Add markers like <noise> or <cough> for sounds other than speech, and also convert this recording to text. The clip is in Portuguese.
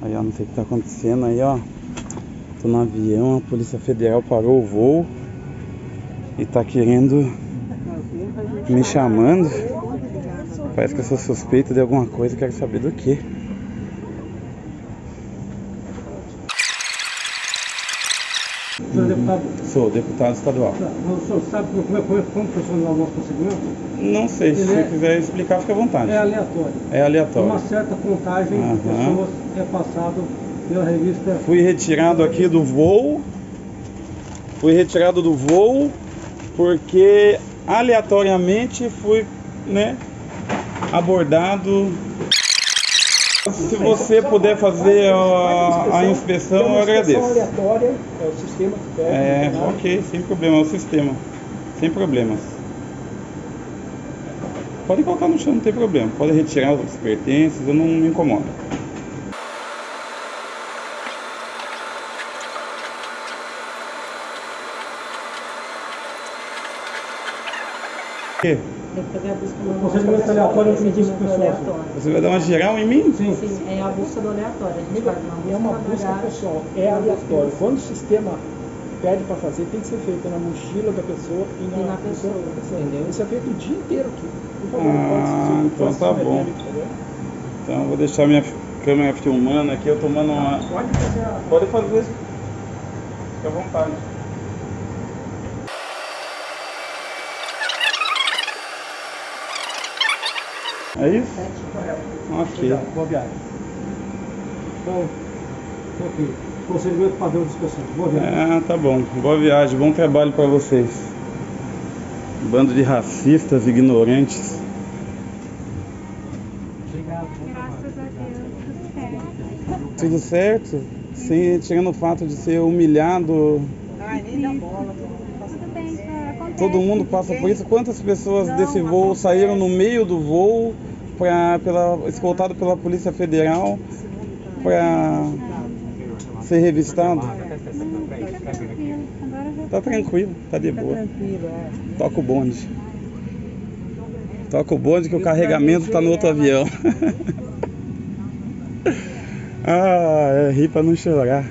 Aí, ó, não sei o que tá acontecendo aí, ó. Tô no avião, a Polícia Federal parou o voo e tá querendo me chamando. Parece que eu sou suspeito de alguma coisa, quero saber do que. O senhor é deputado? Sou deputado estadual. Tá, O senhor sabe como, é, como, como funciona o nosso procedimento? Não sei, se você é- quiser explicar, fica à vontade. É aleatório. É aleatório. Uma certa contagem de pessoas é passado pela revista. Fui retirado aqui do voo. Fui retirado do voo porque aleatoriamente fui, né, abordado. Se você puder fazer a, a inspeção, eu agradeço. aleatória, é o sistema que pede. É, né? ok, sem problema, é o sistema. Sem problemas. Pode colocar no chão, não tem problema. Pode retirar os pertences, eu não me incomodo. Tem que fazer a busca O do procedimento aleatório é procedimento pessoal. aleatório. Você vai dar uma geral em mim? Sim. Sim, é a busca do aleatório. A gente faz uma busca É uma busca pessoal, é aleatório. Quando o sistema pede para fazer, tem que ser feito na mochila da pessoa e na, E na no pessoa, pessoa. entendeu? Isso é feito o dia inteiro aqui. Por favor, Ah, então tá bom. Então eu vou deixar minha câmera filmando aqui, eu tomando uma. Pode fazer a... Pode fazer. Fique à vontade. É isso? Ok. Obrigado, boa viagem. Então, ok. Procedimento padrão de inspeção. Boa viagem. Ah, tá bom. Boa viagem, bom trabalho pra vocês. Bando de racistas ignorantes. Graças a Deus, tudo certo. Tudo certo? Sem, tirando o fato de ser humilhado. Acontece. Todo mundo passa por isso. Quantas pessoas desse voo saíram no meio do voo, pra, pela, escoltado pela Polícia Federal, para ser revistado? Tá tranquilo. Tá de boa. Toca o bonde. Toca o bonde que o carregamento tá no outro avião. <laughs> ah, é rir pra não chorar.